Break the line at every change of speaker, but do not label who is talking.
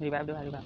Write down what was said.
đi ba đứa hai đi ba